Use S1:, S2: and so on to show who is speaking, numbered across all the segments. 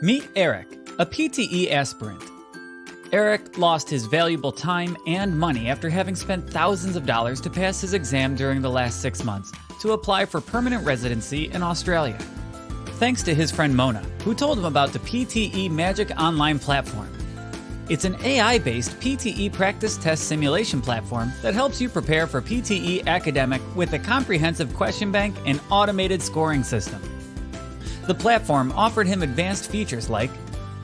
S1: Meet Eric, a PTE aspirant. Eric lost his valuable time and money after having spent thousands of dollars to pass his exam during the last six months to apply for permanent residency in Australia. Thanks to his friend Mona, who told him about the PTE Magic Online platform. It's an AI based PTE practice test simulation platform that helps you prepare for PTE academic with a comprehensive question bank and automated scoring system. The platform offered him advanced features like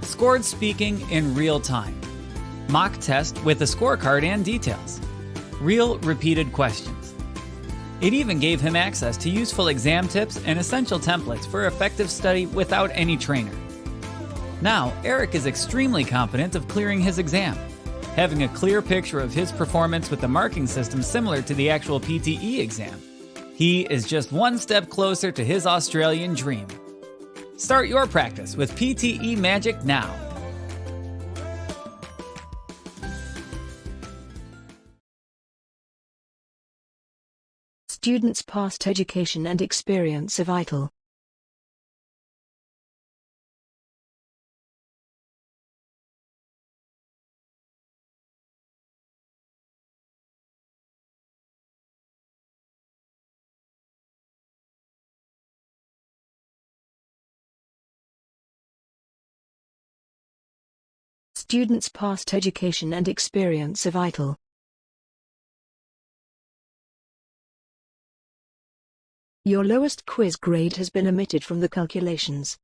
S1: scored speaking in real time, mock test with a scorecard and details, real repeated questions. It even gave him access to useful exam tips and essential templates for effective study without any trainer. Now, Eric is extremely confident of clearing his exam, having a clear picture of his performance with the marking system similar to the actual PTE exam. He is just one step closer to his Australian dream. Start your practice with PTE Magic now.
S2: Students' past education and experience are vital. Students' past education and experience are vital. Your lowest quiz grade has been omitted from the calculations.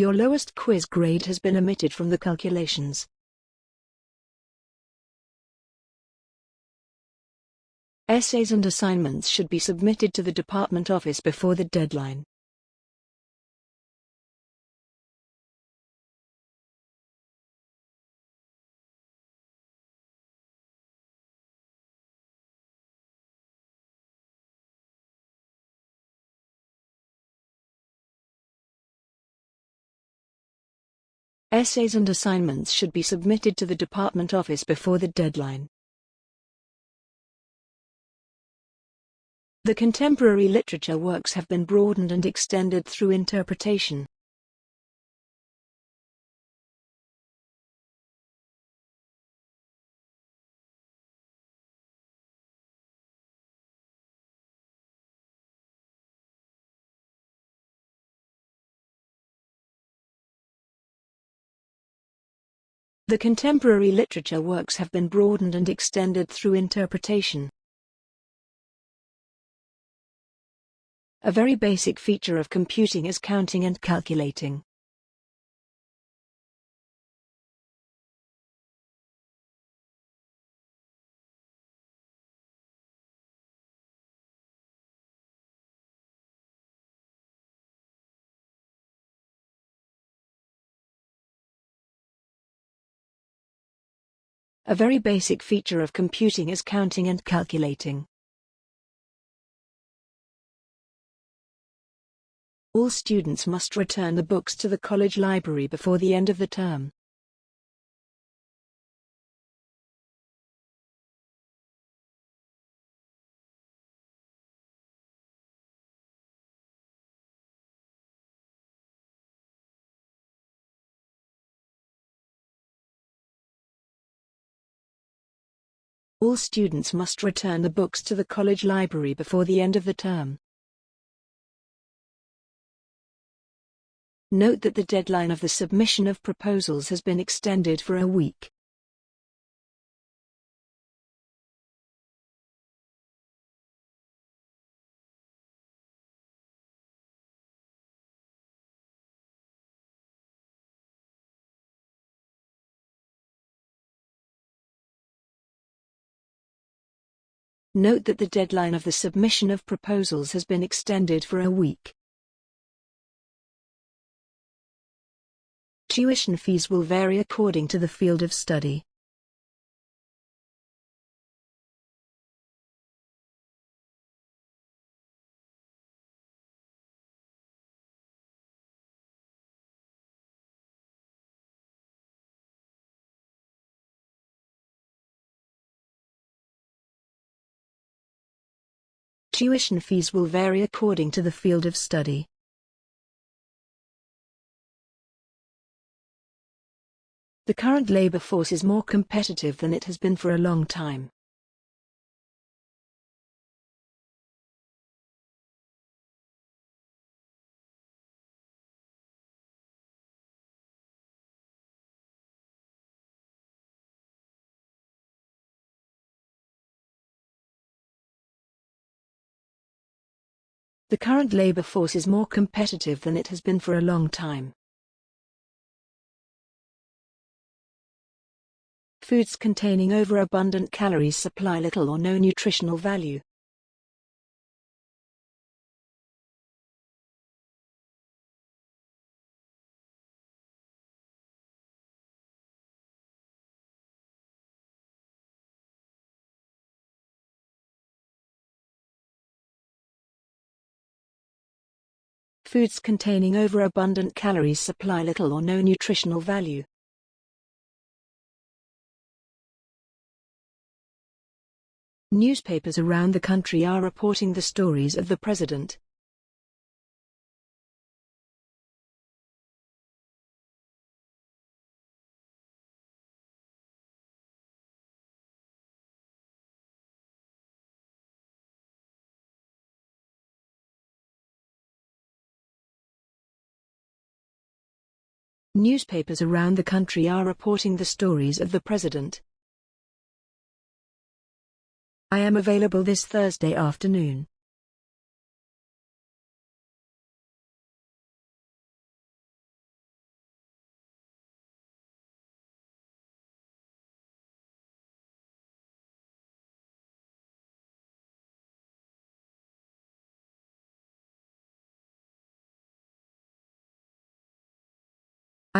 S2: Your lowest quiz grade has been omitted from the calculations. Essays and assignments should be submitted to the department office before the deadline. Essays and assignments should be submitted to the department office before the deadline. The contemporary literature works have been broadened and extended through interpretation. The contemporary literature works have been broadened and extended through interpretation. A very basic feature of computing is counting and calculating. A very basic feature of computing is counting and calculating. All students must return the books to the college library before the end of the term. All students must return the books to the college library before the end of the term. Note that the deadline of the submission of proposals has been extended for a week. Note that the deadline of the submission of proposals has been extended for a week. Tuition fees will vary according to the field of study. Tuition fees will vary according to the field of study. The current labor force is more competitive than it has been for a long time. The current labor force is more competitive than it has been for a long time. Foods containing overabundant calories supply little or no nutritional value. Foods containing overabundant calories supply little or no nutritional value. Newspapers around the country are reporting the stories of the president. Newspapers around the country are reporting the stories of the president. I am available this Thursday afternoon.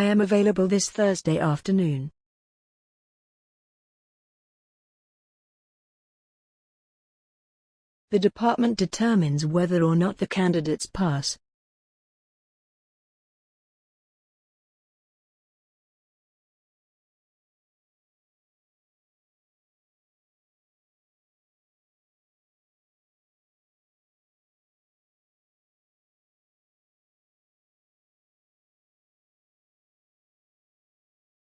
S2: I am available this Thursday afternoon. The department determines whether or not the candidates pass.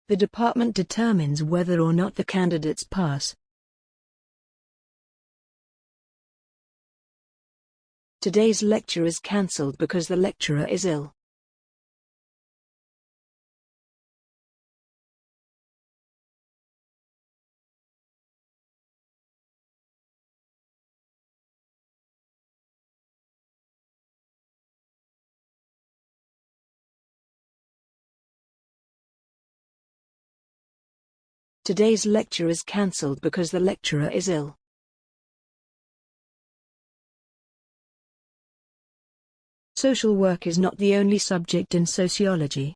S2: The department determines whether or not the candidates pass. Today's lecture is cancelled because the lecturer is ill. Today's lecture is cancelled because the lecturer is ill. Social work is not the only subject in sociology.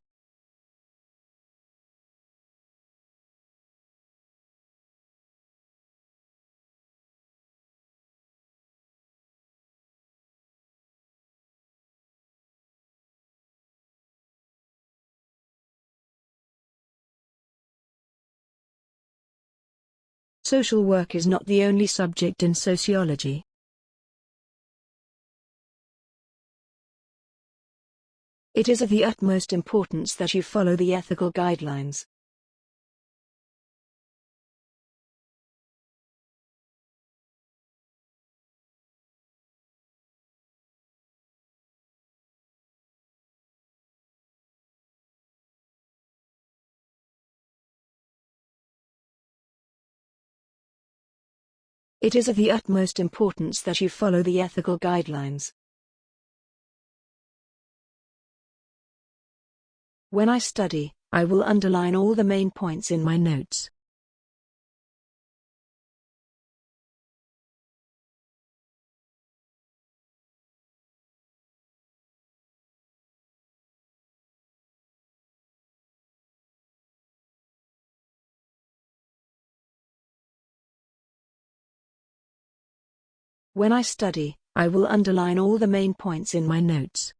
S2: Social work is not the only subject in sociology. It is of the utmost importance that you follow the ethical guidelines. It is of the utmost importance that you follow the ethical guidelines. When I study, I will underline all the main points in my notes. When I study, I will underline all the main points in my notes.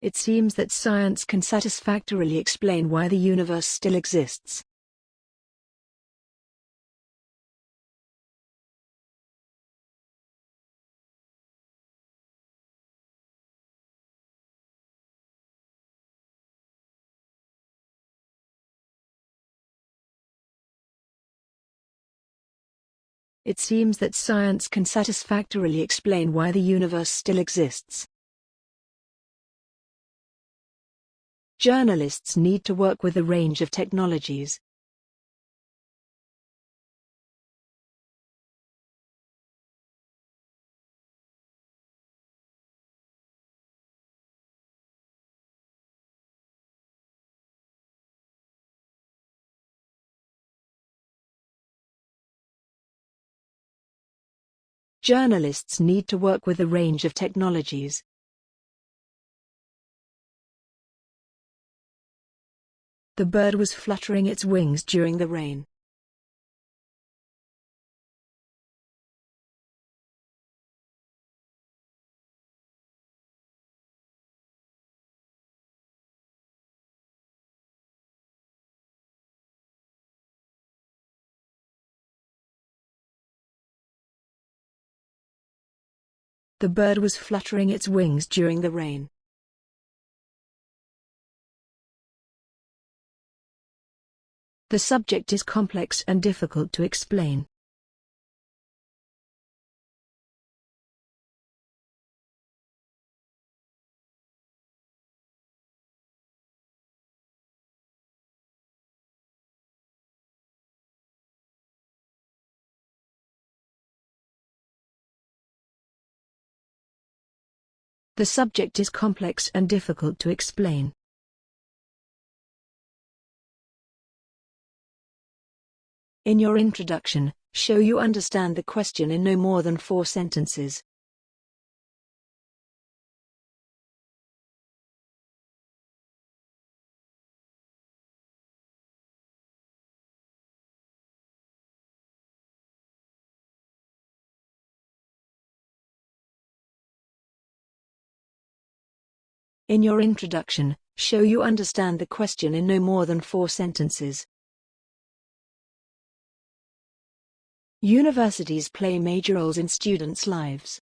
S2: It seems that science can satisfactorily explain why the universe still exists. It seems that science can satisfactorily explain why the universe still exists. Journalists need to work with a range of technologies. Journalists need to work with a range of technologies. The bird was fluttering its wings during the rain. The bird was fluttering its wings during the rain. The subject is complex and difficult to explain. The subject is complex and difficult to explain. In your introduction, show you understand the question in no more than four sentences. In your introduction, show you understand the question in no more than four sentences. Universities play major roles in students' lives.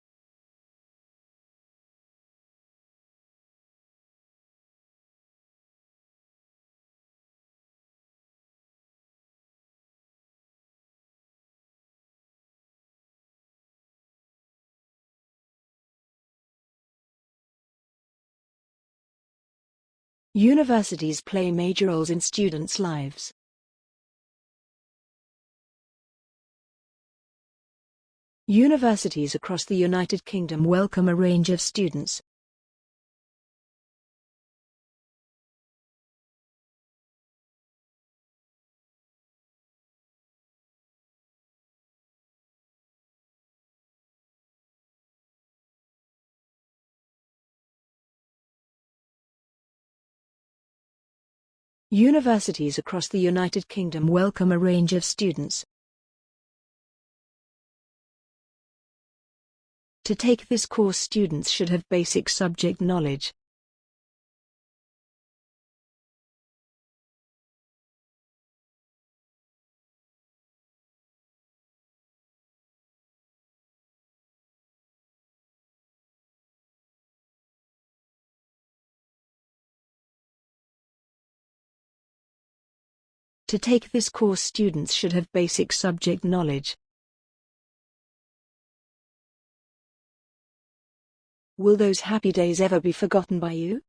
S2: Universities play major roles in students' lives. Universities across the United Kingdom welcome a range of students. Universities across the United Kingdom welcome a range of students. To take this course students should have basic subject knowledge. To take this course students should have basic subject knowledge. Will those happy days ever be forgotten by you?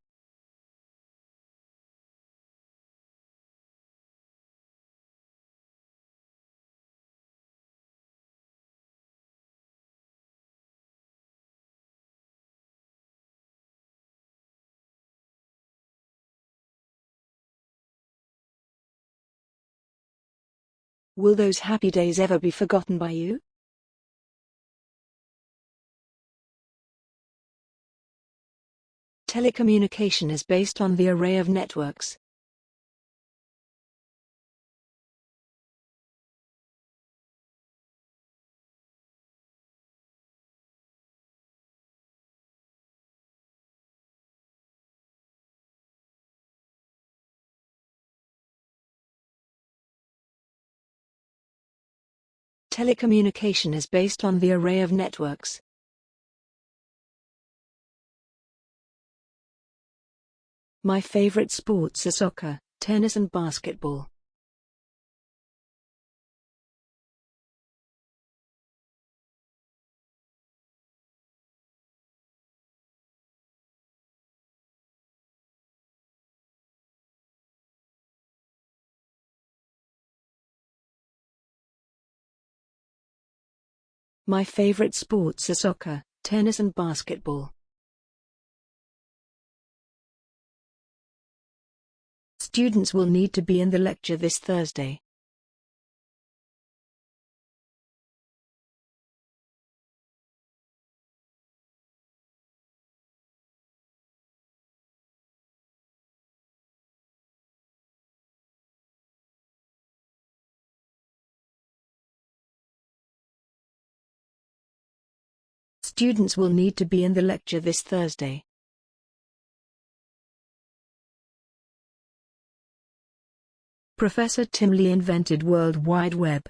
S2: Will those happy days ever be forgotten by you? Telecommunication is based on the array of networks. Telecommunication is based on the array of networks. My favorite sports are soccer, tennis and basketball. My favorite sports are soccer, tennis and basketball. Students will need to be in the lecture this Thursday. Students will need to be in the lecture this Thursday. Professor Tim Lee invented World Wide Web.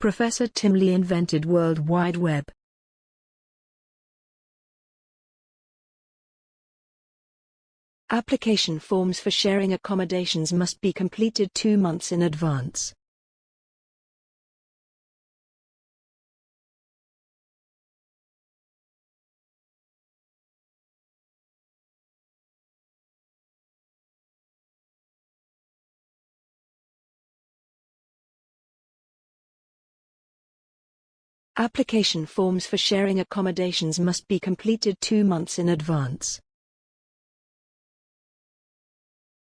S2: Professor Tim Lee invented World Wide Web. Application forms for sharing accommodations must be completed two months in advance. Application forms for sharing accommodations must be completed two months in advance.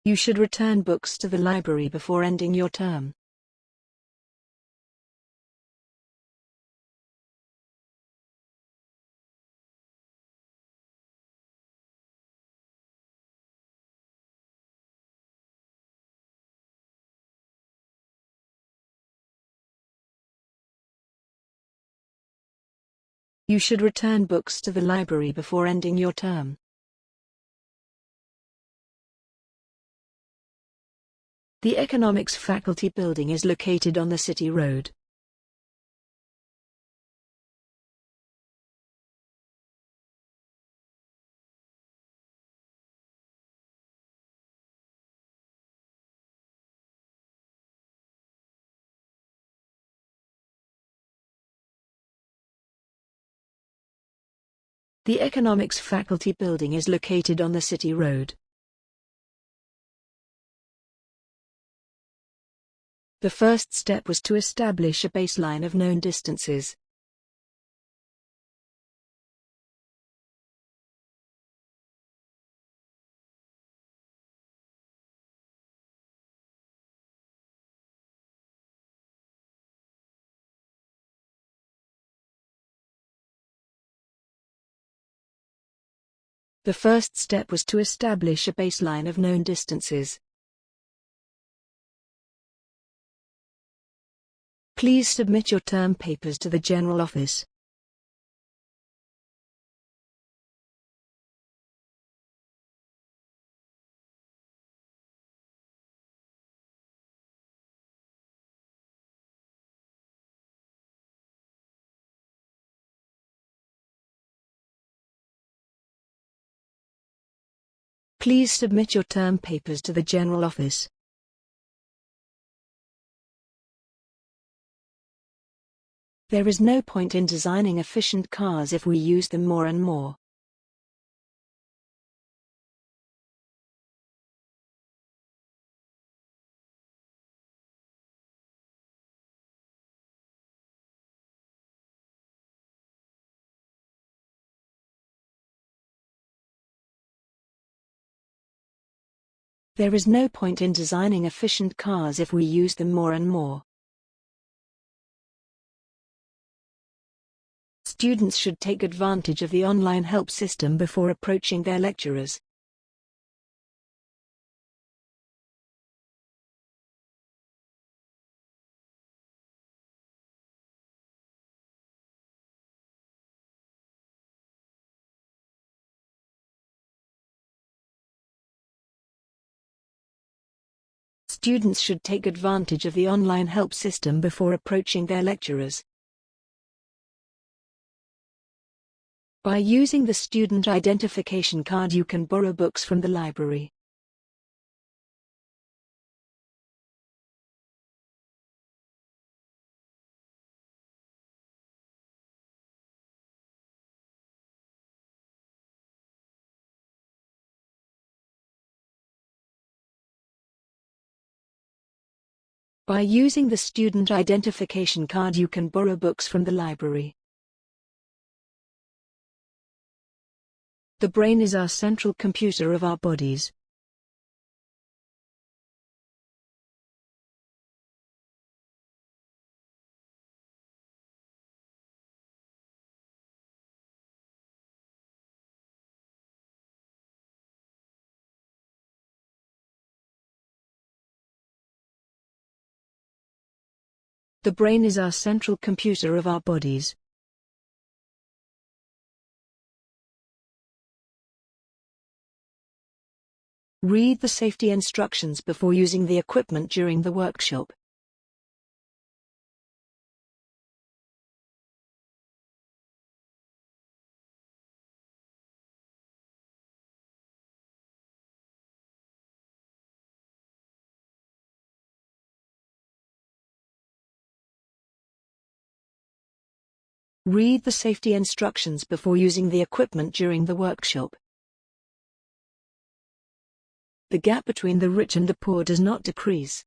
S2: You should return books to the library before ending your term. You should return books to the library before ending your term. The Economics Faculty Building is located on the City Road. The Economics Faculty Building is located on the City Road. The first step was to establish a baseline of known distances. The first step was to establish a baseline of known distances. Please submit your term papers to the General Office. Please submit your term papers to the General Office. There is no point in designing efficient cars if we use them more and more. There is no point in designing efficient cars if we use them more and more. Students should take advantage of the online help system before approaching their lecturers. Students should take advantage of the online help system before approaching their lecturers. By using the student identification card you can borrow books from the library. By using the student identification card you can borrow books from the library. The brain is our central computer of our bodies. The brain is our central computer of our bodies. Read the safety instructions before using the equipment during the workshop. Read the safety instructions before using the equipment during the workshop. The gap between the rich and the poor does not decrease.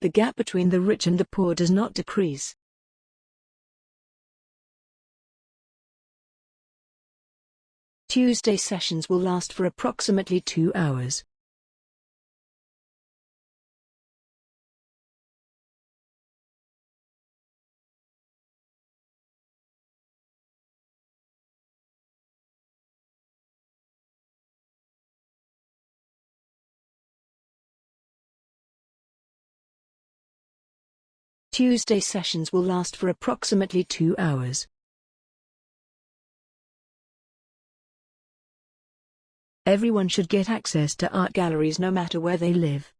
S2: The gap between the rich and the poor does not decrease. Tuesday sessions will last for approximately two hours. Tuesday sessions will last for approximately two hours. Everyone should get access to art galleries no matter where they live.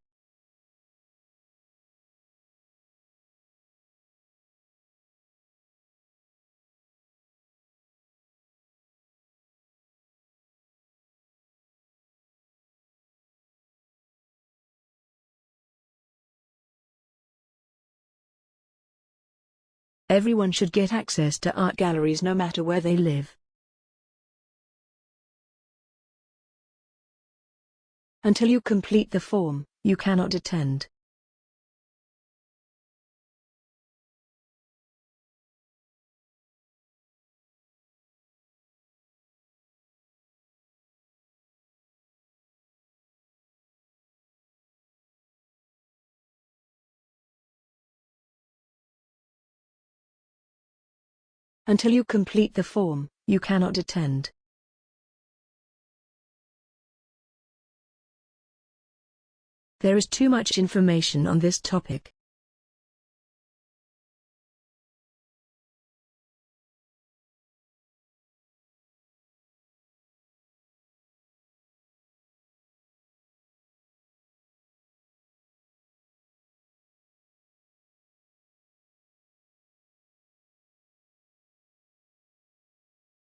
S2: Everyone should get access to art galleries no matter where they live. Until you complete the form, you cannot attend. Until you complete the form, you cannot attend. There is too much information on this topic.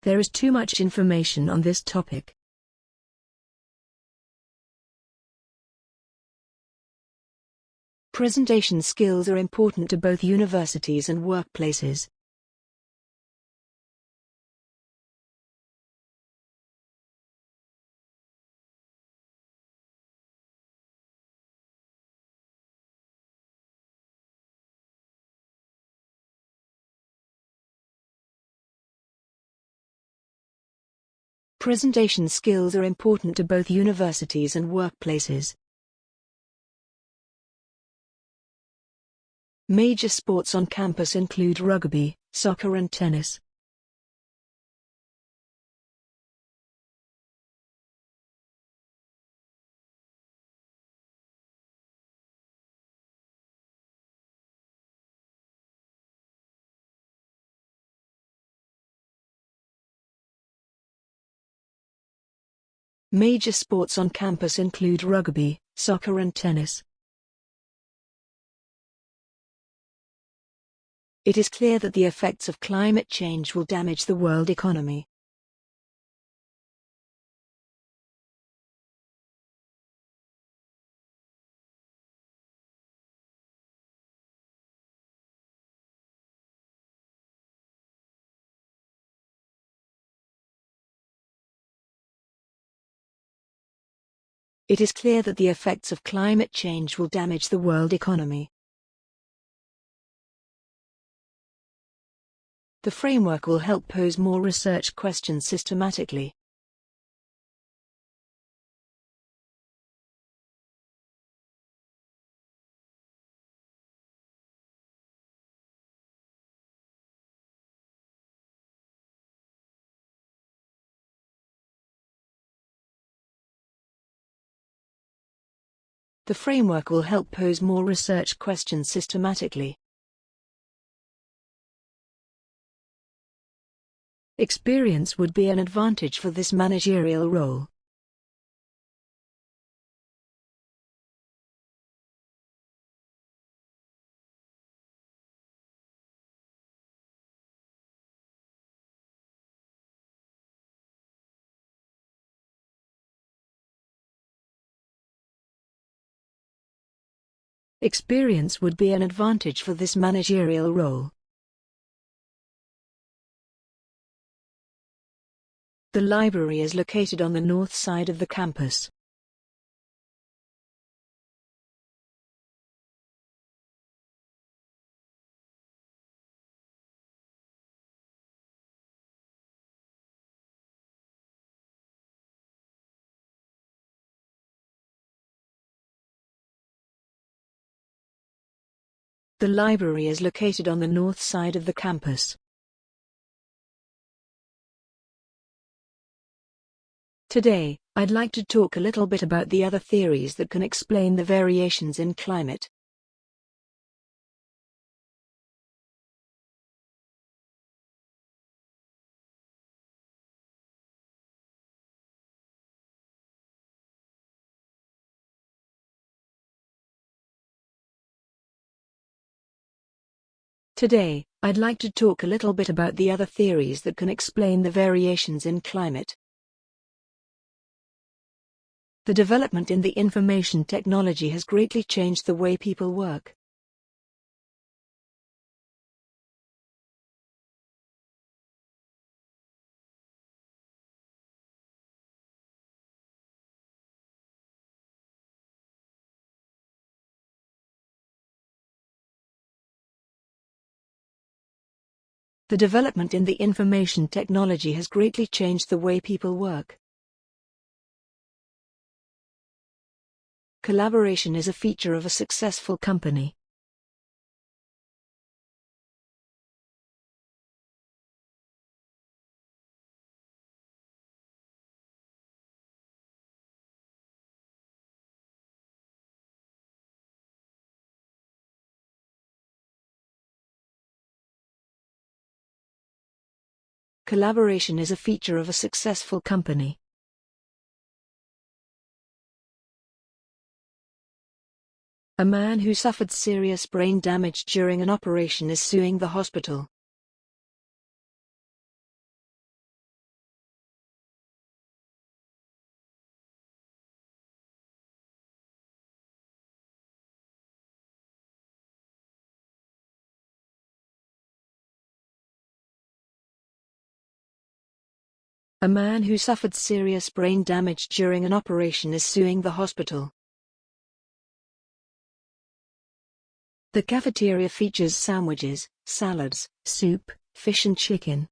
S2: There is too much information on this topic. Presentation skills are important to both universities and workplaces. Presentation skills are important to both universities and workplaces. Major sports on campus include rugby, soccer and tennis. Major sports on campus include rugby, soccer and tennis. It is clear that the effects of climate change will damage the world economy. It is clear that the effects of climate change will damage the world economy. The framework will help pose more research questions systematically. The framework will help pose more research questions systematically. Experience would be an advantage for this managerial role. Experience would be an advantage for this managerial role. The library is located on the north side of the campus. The library is located on the north side of the campus. Today, I'd like to talk a little bit about the other theories that can explain the variations in climate. Today, I'd like to talk a little bit about the other theories that can explain the variations in climate. The development in the information technology has greatly changed the way people work. The development in the information technology has greatly changed the way people work. Collaboration is a feature of a successful company. Collaboration is a feature of a successful company. A man who suffered serious brain damage during an operation is suing the hospital. A man who suffered serious brain damage during an operation is suing the hospital. The cafeteria features sandwiches, salads, soup, fish and chicken.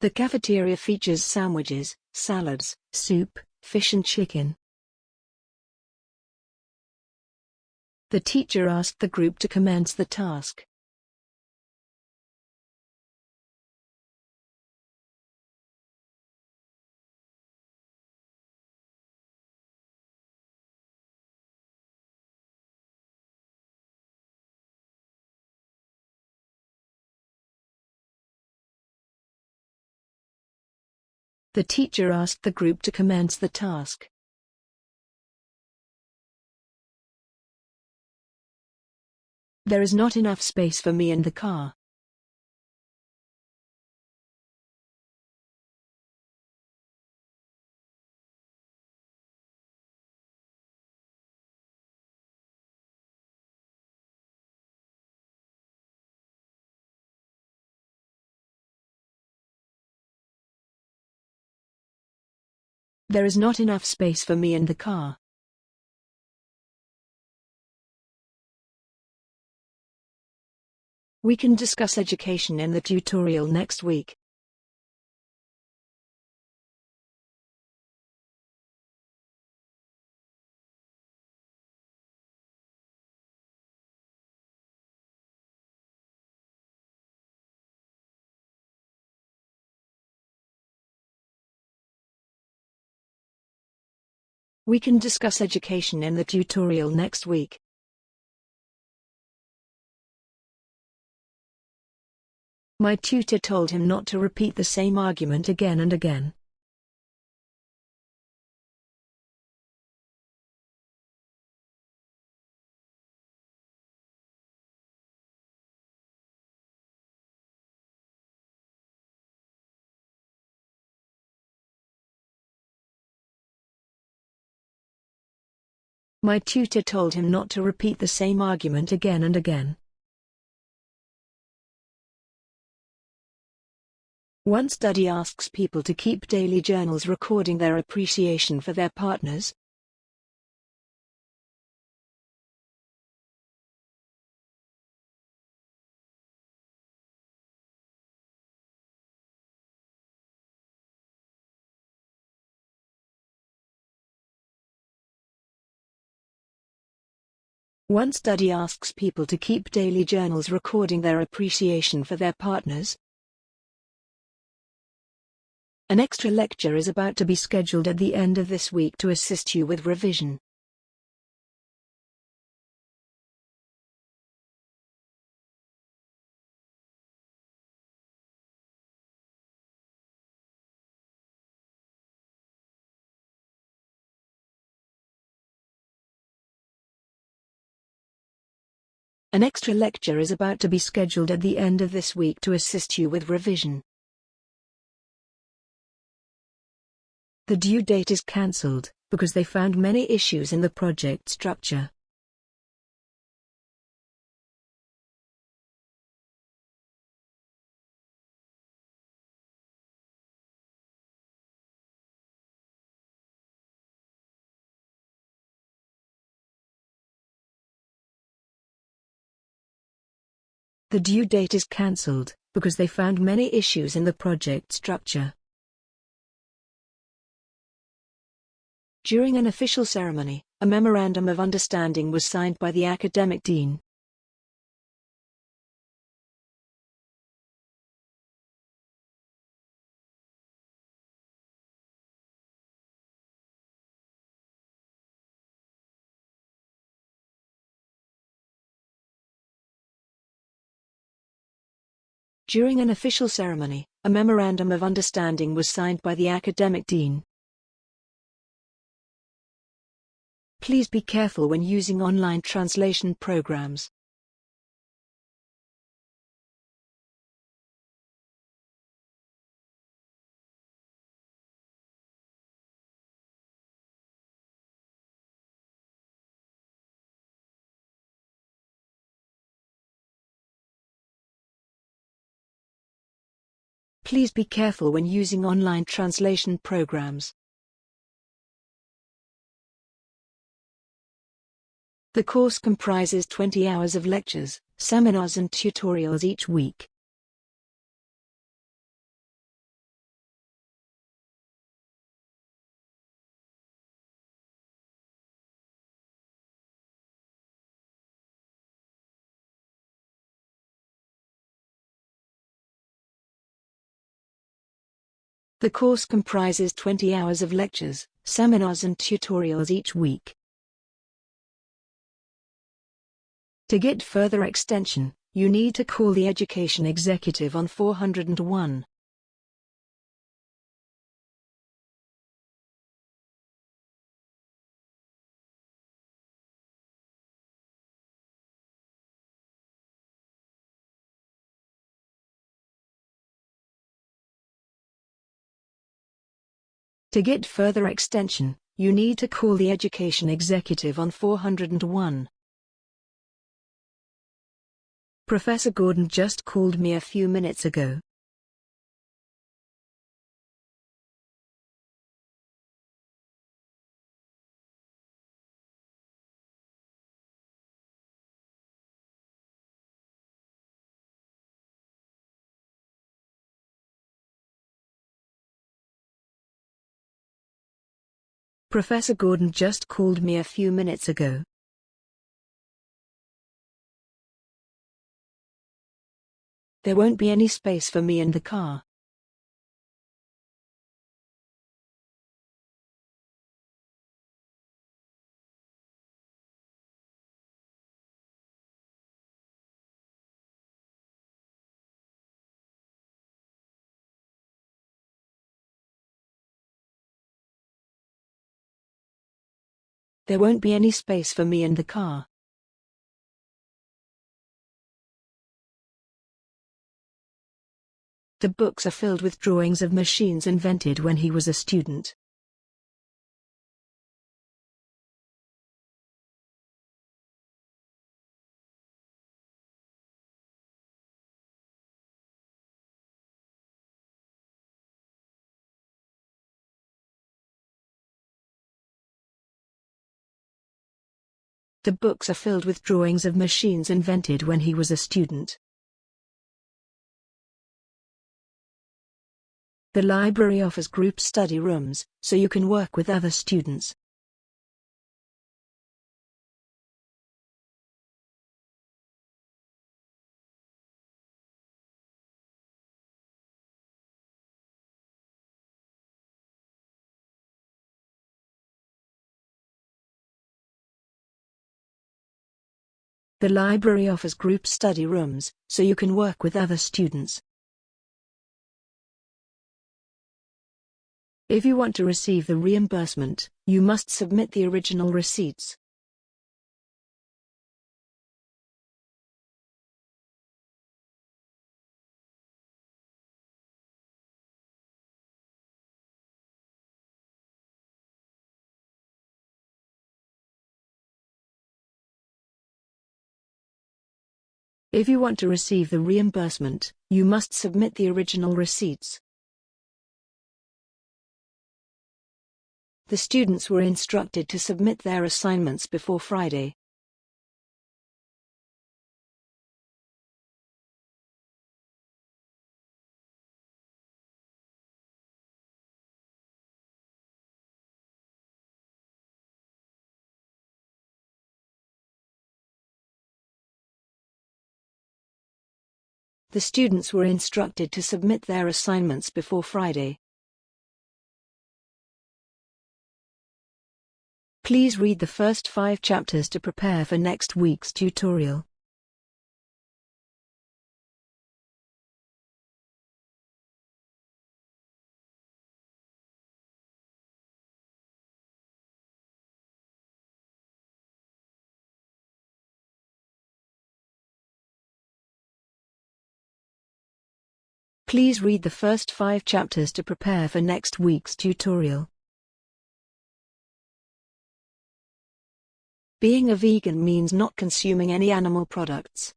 S2: The cafeteria features sandwiches, salads, soup, fish and chicken. The teacher asked the group to commence the task. The teacher asked the group to commence the task. There is not enough space for me in the car. There is not enough space for me in the car. We can discuss education in the tutorial next week. We can discuss education in the tutorial next week. My tutor told him not to repeat the same argument again and again. My tutor told him not to repeat the same argument again and again. One study asks people to keep daily journals recording their appreciation for their partners. One study asks people to keep daily journals recording their appreciation for their partners. An extra lecture is about to be scheduled at the end of this week to assist you with revision. An extra lecture is about to be scheduled at the end of this week to assist you with revision. The due date is cancelled, because they found many issues in the project structure. The due date is cancelled, because they found many issues in the project structure. During an official ceremony, a memorandum of understanding was signed by the academic dean. During an official ceremony, a memorandum of understanding was signed by the academic dean. Please be careful when using online translation programs. Please be careful when using online translation programs. The course comprises 20 hours of lectures, seminars and tutorials each week. The course comprises 20 hours of lectures, seminars and tutorials each week. To get further extension, you need to call the Education Executive on 401. To get further extension, you need to call the Education Executive on 401. Professor Gordon just called me a few minutes ago. Professor Gordon just called me a few minutes ago. There won't be any space for me in the car. There won't be any space for me in the car. The books are filled with drawings of machines invented when he was a student. The books are filled with drawings of machines invented when he was a student. The library offers group study rooms, so you can work with other students. The library offers group study rooms, so you can work with other students. If you want to receive the reimbursement, you must submit the original receipts. If you want to receive the reimbursement, you must submit the original receipts. The students were instructed to submit their assignments before Friday. The students were instructed to submit their assignments before Friday. Please read the first five chapters to prepare for next week's tutorial. Please read the first five chapters to prepare for next week's tutorial. Being a vegan means not consuming any animal products.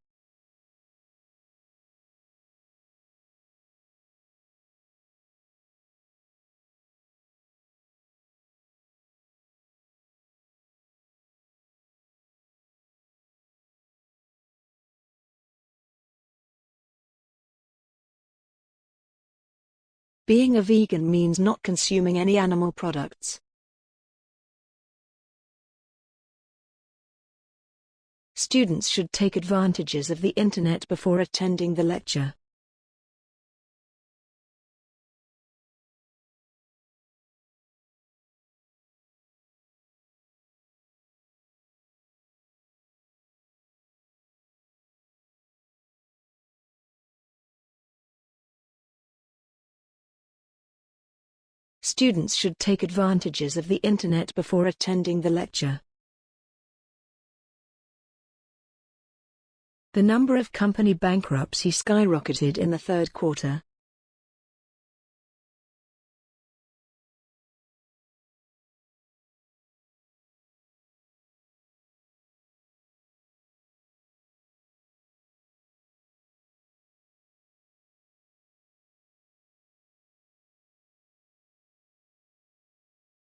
S2: Being a vegan means not consuming any animal products. Students should take advantages of the internet before attending the lecture. Students should take advantages of the internet before attending the lecture. The number of company bankruptcy skyrocketed in the third quarter.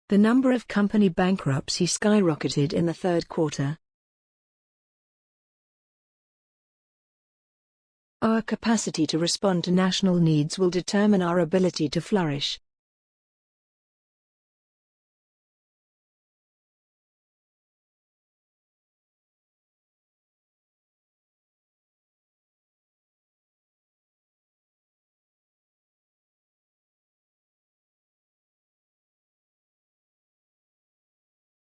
S2: The number of company bankruptcy skyrocketed in the third quarter. Our capacity to respond to national needs will determine our ability to flourish.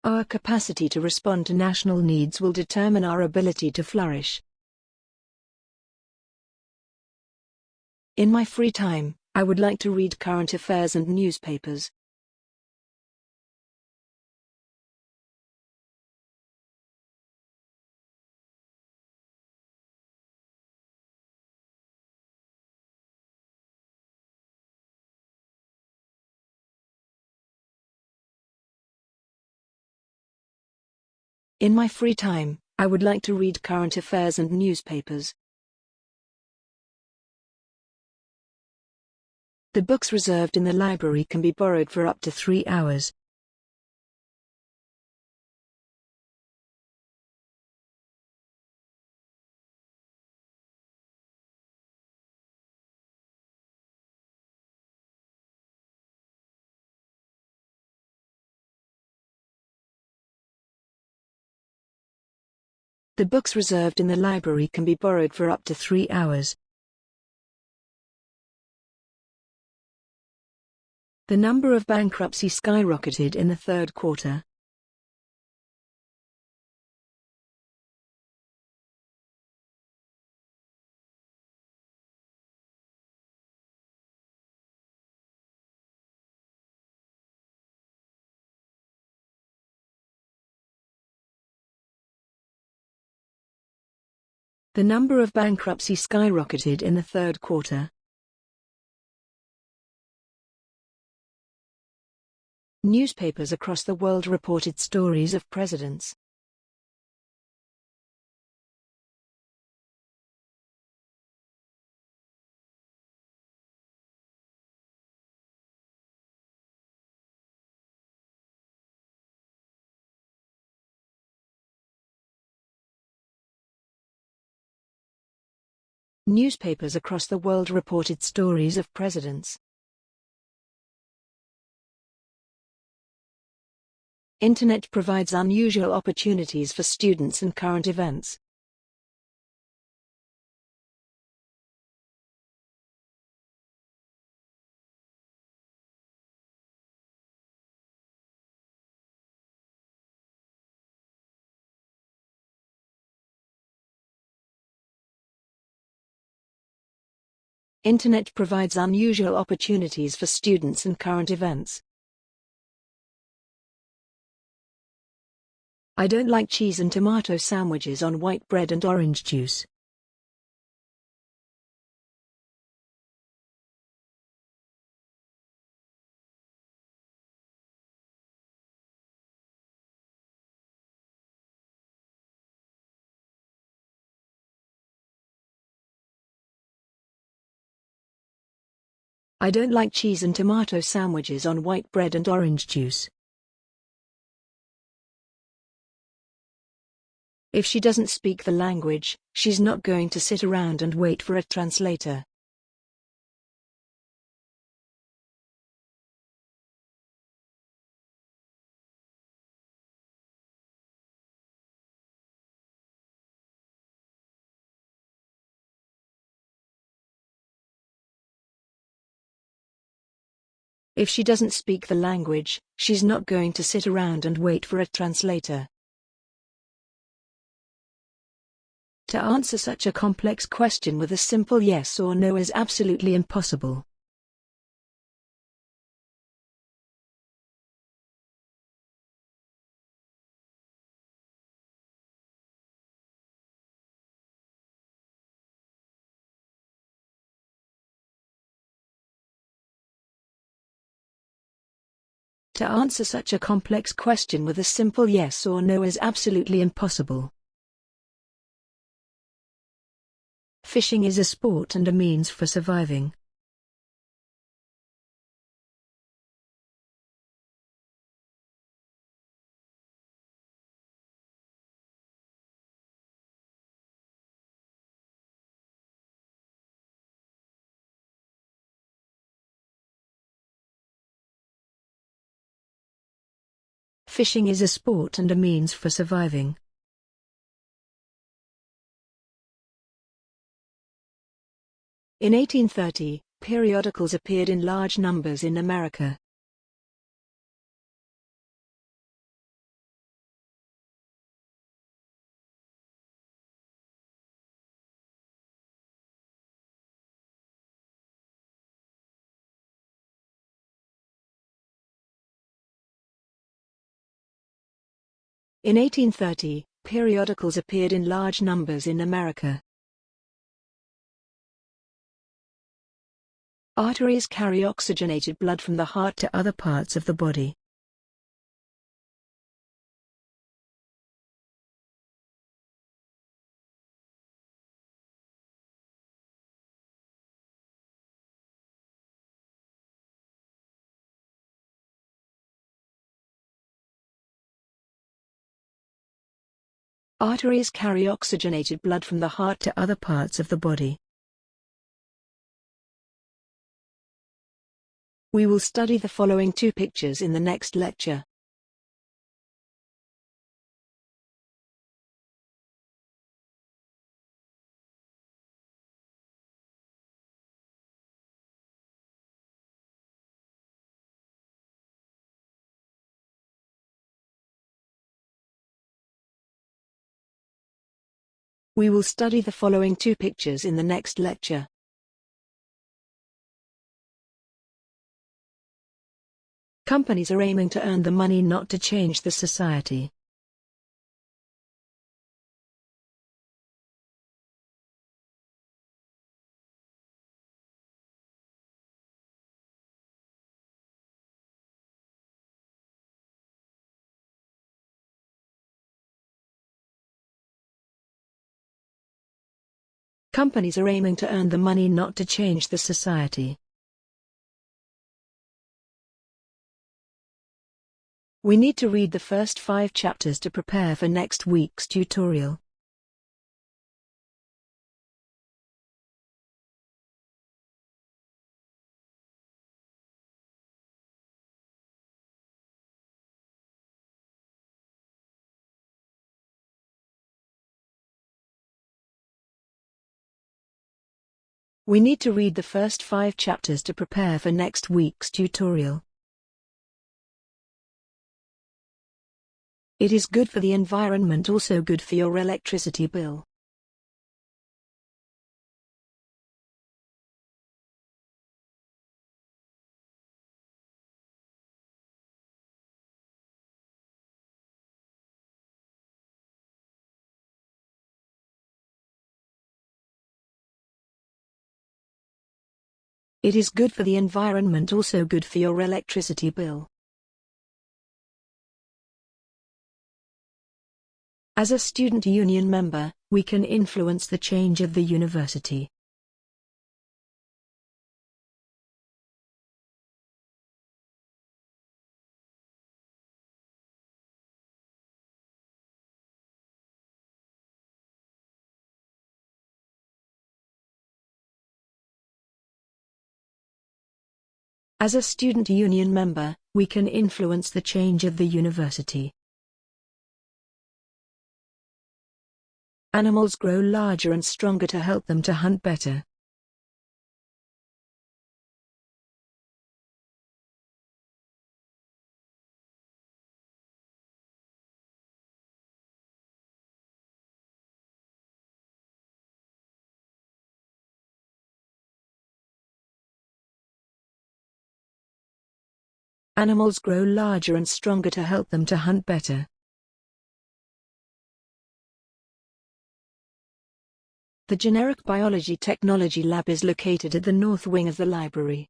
S2: Our capacity to respond to national needs will determine our ability to flourish. In my free time, I would like to read current affairs and newspapers. In my free time, I would like to read current affairs and newspapers. The books reserved in the library can be borrowed for up to three hours. The books reserved in the library can be borrowed for up to three hours. The number of bankruptcy skyrocketed in the third quarter. The number of bankruptcy skyrocketed in the third quarter. Newspapers across the world reported stories of presidents. Newspapers across the world reported stories of presidents. Internet provides unusual opportunities for students and current events. Internet provides unusual opportunities for students and current events. I don't like cheese and tomato sandwiches on white bread and orange juice. I don't like cheese and tomato sandwiches on white bread and orange juice. If she doesn't speak the language, she's not going to sit around and wait for a translator. If she doesn't speak the language, she's not going to sit around and wait for a translator. To answer such a complex question with a simple yes or no is absolutely impossible. To answer such a complex question with a simple yes or no is absolutely impossible. Fishing is a sport and a means for surviving. Fishing is a sport and a means for surviving. In 1830, periodicals appeared in large numbers in America. In 1830, periodicals appeared in large numbers in America. Arteries carry oxygenated blood from the heart to other parts of the body. Arteries carry oxygenated blood from the heart to other parts of the body. We will study the following two pictures in the next lecture. We will study the following two pictures in the next lecture. Companies are aiming to earn the money not to change the society. Companies are aiming to earn the money not to change the society. We need to read the first five chapters to prepare for next week's tutorial. We need to read the first five chapters to prepare for next week's tutorial. It is good for the environment also good for your electricity bill. It is good for the environment also good for your electricity bill. As a student union member, we can influence the change of the university. As a student union member, we can influence the change of the university. Animals grow larger and stronger to help them to hunt better. Animals grow larger and stronger to help them to hunt better. The Generic Biology Technology Lab is located at the north wing of the library.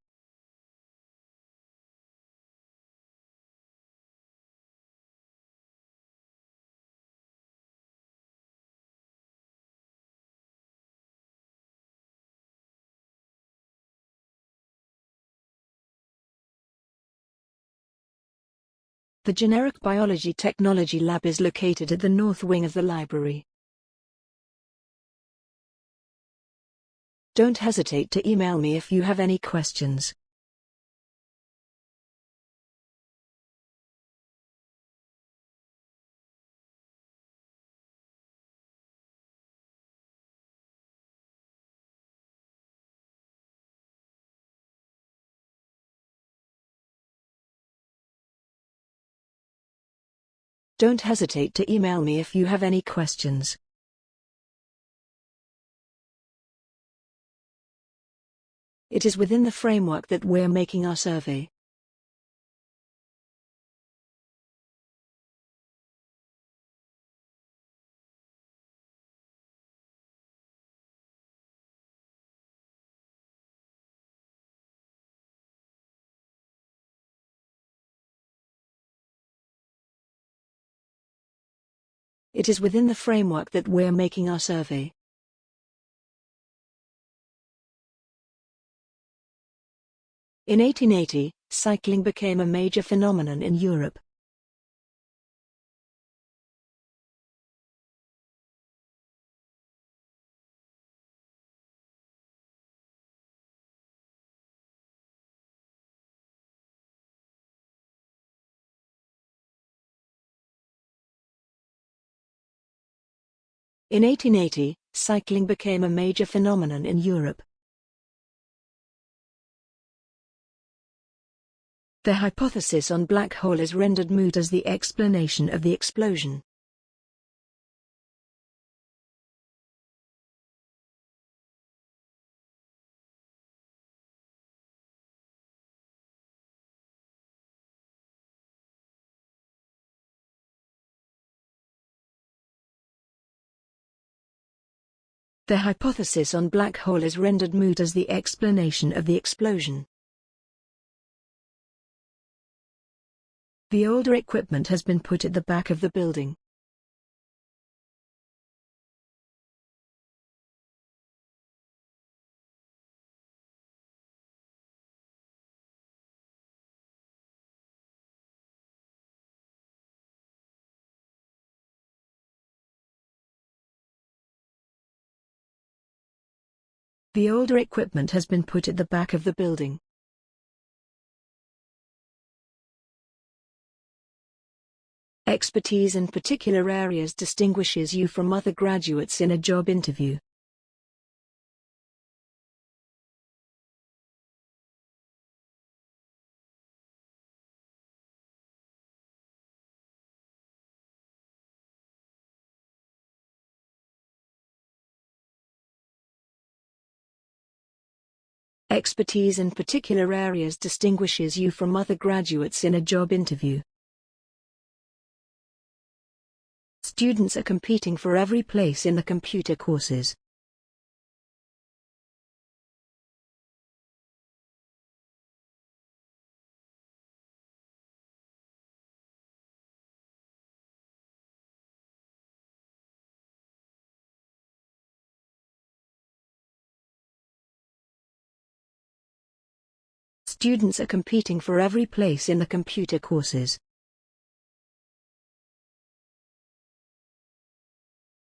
S2: The Generic Biology Technology Lab is located at the north wing of the library. Don't hesitate to email me if you have any questions. Don't hesitate to email me if you have any questions. It is within the framework that we're making our survey. It is within the framework that we're making our survey. In 1880, cycling became a major phenomenon in Europe. In 1880, cycling became a major phenomenon in Europe. The hypothesis on black hole is rendered moot as the explanation of the explosion. The hypothesis on black hole is rendered moot as the explanation of the explosion. The older equipment has been put at the back of the building. The older equipment has been put at the back of the building. Expertise in particular areas distinguishes you from other graduates in a job interview. Expertise in particular areas distinguishes you from other graduates in a job interview. Students are competing for every place in the computer courses. Students are competing for every place in the computer courses.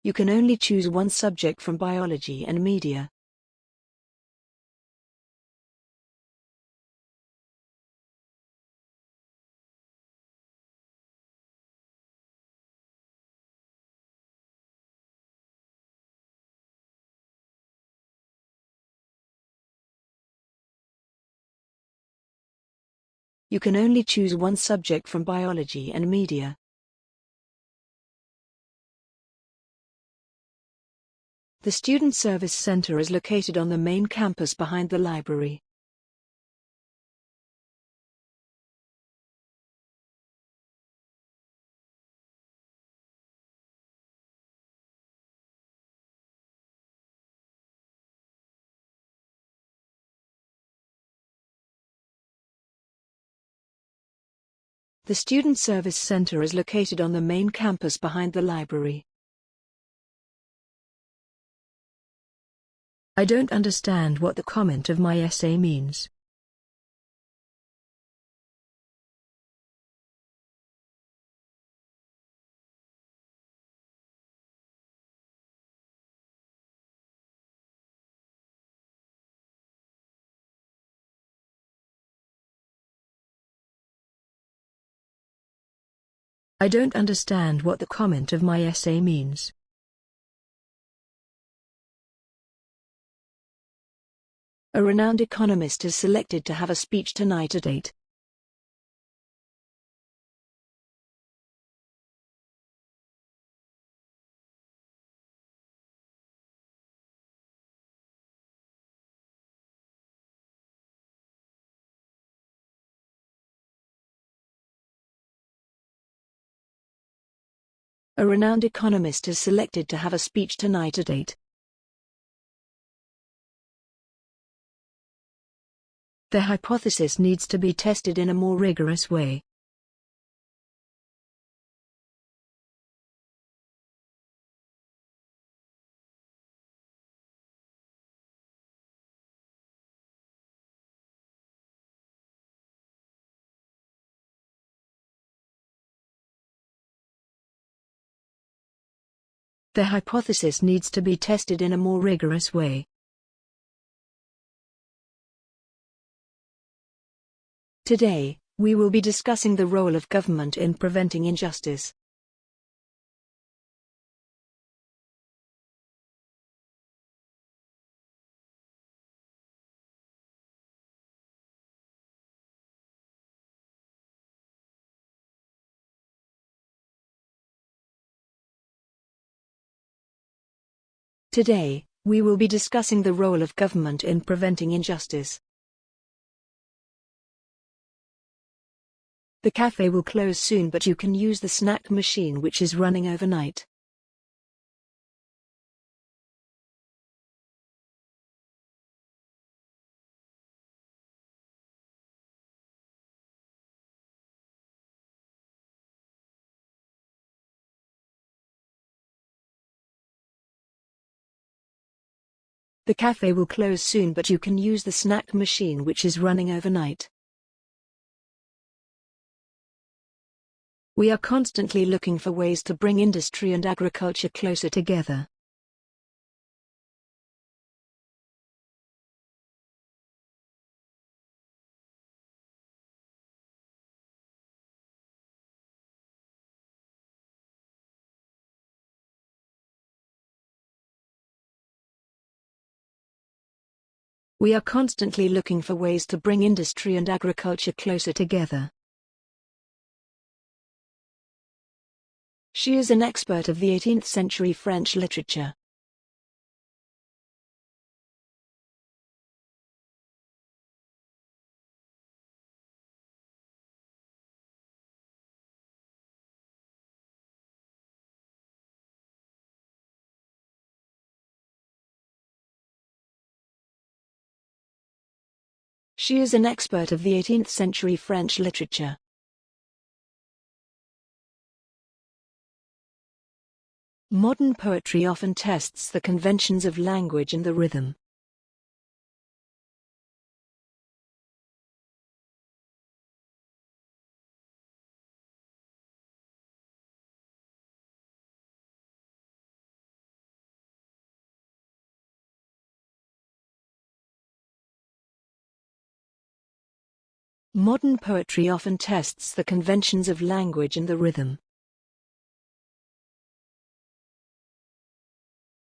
S2: You can only choose one subject from biology and media. You can only choose one subject from biology and media. The Student Service Center is located on the main campus behind the library. The Student Service Center is located on the main campus behind the library. I don't understand what the comment of my essay means. I don't understand what the comment of my essay means. A renowned economist is selected to have a speech tonight at 8. A renowned economist is selected to have a speech tonight at 8. The hypothesis needs to be tested in a more rigorous way. The hypothesis needs to be tested in a more rigorous way. Today, we will be discussing the role of government in preventing injustice. Today, we will be discussing the role of government in preventing injustice. The cafe will close soon but you can use the snack machine which is running overnight. The cafe will close soon but you can use the snack machine which is running overnight. We are constantly looking for ways to bring industry and agriculture closer together. We are constantly looking for ways to bring industry and agriculture closer together. She is an expert of the 18th century French literature. She is an expert of the 18th century French literature. Modern poetry often tests the conventions of language and the rhythm. Modern poetry often tests the conventions of language and the rhythm.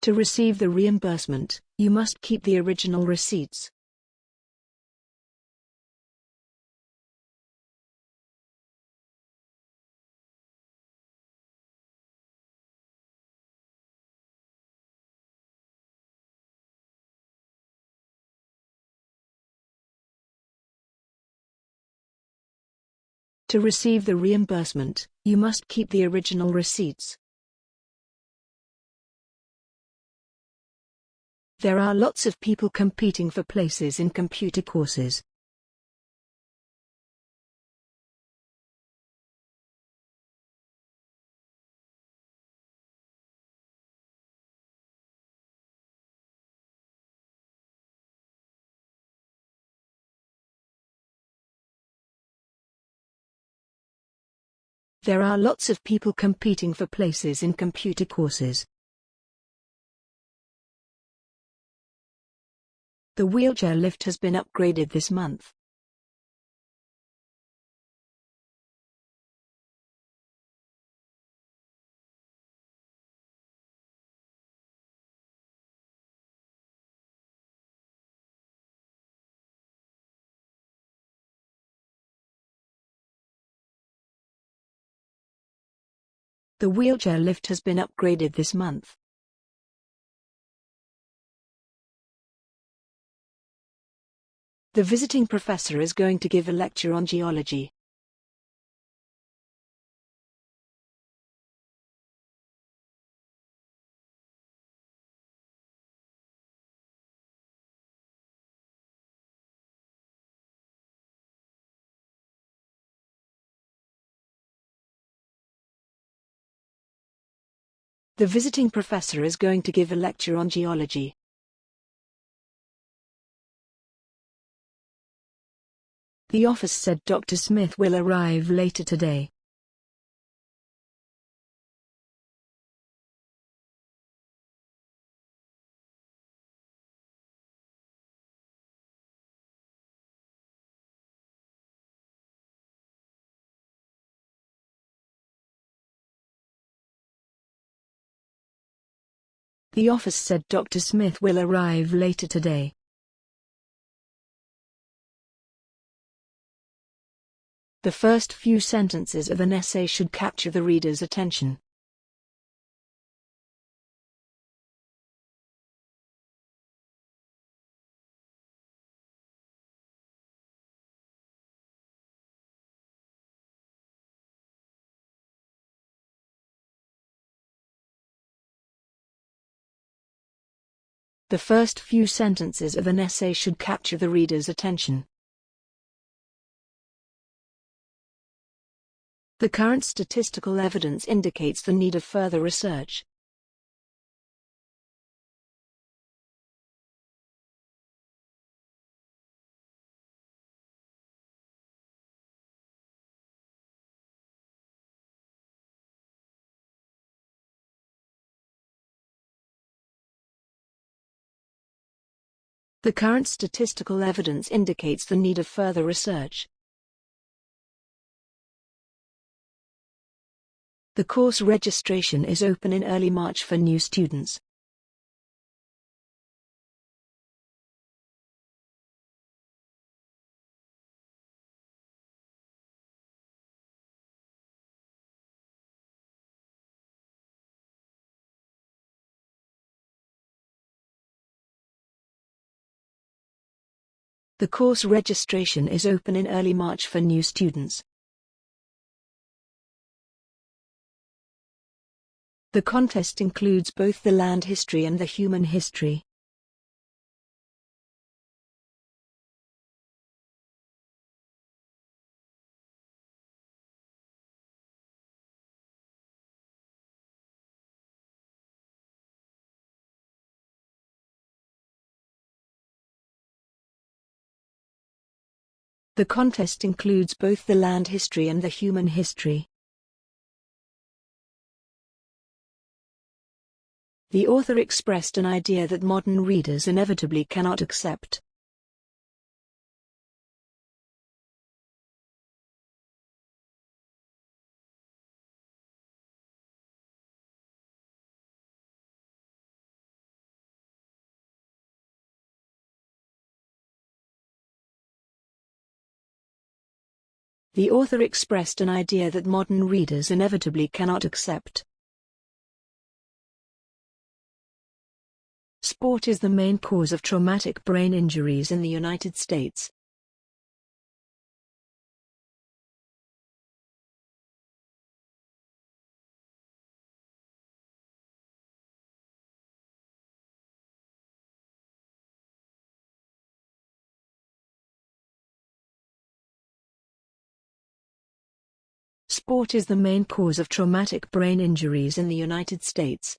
S2: To receive the reimbursement, you must keep the original receipts. To receive the reimbursement, you must keep the original receipts. There are lots of people competing for places in computer courses. There are lots of people competing for places in computer courses. The wheelchair lift has been upgraded this month. The wheelchair lift has been upgraded this month. The visiting professor is going to give a lecture on geology. The visiting professor is going to give a lecture on geology. The office said Dr. Smith will arrive later today. The office said Dr. Smith will arrive later today. The first few sentences of an essay should capture the reader's attention. The first few sentences of an essay should capture the reader's attention. The current statistical evidence indicates the need of further research. The current statistical evidence indicates the need of further research. The course registration is open in early March for new students. The course registration is open in early March for new students. The contest includes both the land history and the human history. The contest includes both the land history and the human history. The author expressed an idea that modern readers inevitably cannot accept. The author expressed an idea that modern readers inevitably cannot accept. Sport is the main cause of traumatic brain injuries in the United States. Sport is the main cause of traumatic brain injuries in the United States.